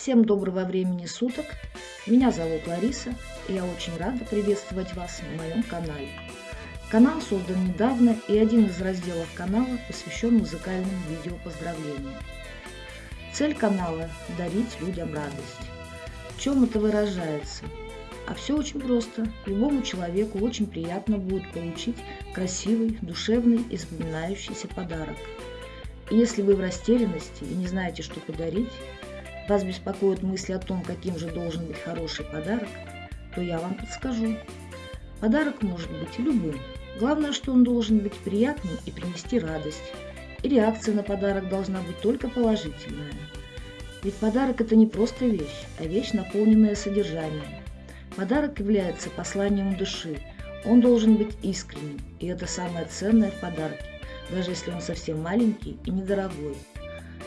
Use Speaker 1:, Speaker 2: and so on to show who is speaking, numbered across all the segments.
Speaker 1: Всем доброго времени суток. Меня зовут Лариса, и я очень рада приветствовать вас на моем канале. Канал создан недавно, и один из разделов канала посвящен музыкальным видео поздравлениям. Цель канала – дарить людям радость. В чем это выражается? А все очень просто. Любому человеку очень приятно будет получить красивый, душевный и запоминающийся подарок. И если вы в растерянности и не знаете, что подарить, вас беспокоят мысли о том, каким же должен быть хороший подарок, то я вам подскажу. Подарок может быть любым. Главное, что он должен быть приятным и принести радость. И реакция на подарок должна быть только положительная. Ведь подарок это не просто вещь, а вещь, наполненная содержанием. Подарок является посланием души. Он должен быть искренним, и это самое ценное в подарке, даже если он совсем маленький и недорогой.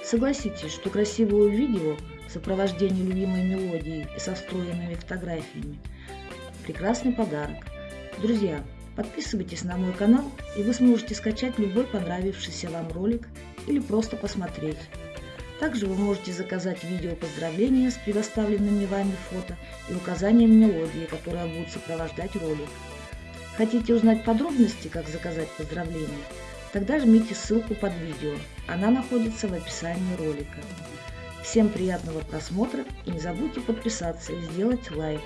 Speaker 1: Согласитесь, что красивое видео в сопровождении любимой мелодии и со встроенными фотографиями – прекрасный подарок. Друзья, подписывайтесь на мой канал, и вы сможете скачать любой понравившийся вам ролик или просто посмотреть. Также вы можете заказать видео поздравления с предоставленными вами фото и указанием мелодии, которая будет сопровождать ролик. Хотите узнать подробности, как заказать поздравления? Тогда жмите ссылку под видео, она находится в описании ролика. Всем приятного просмотра и не забудьте подписаться и сделать лайк.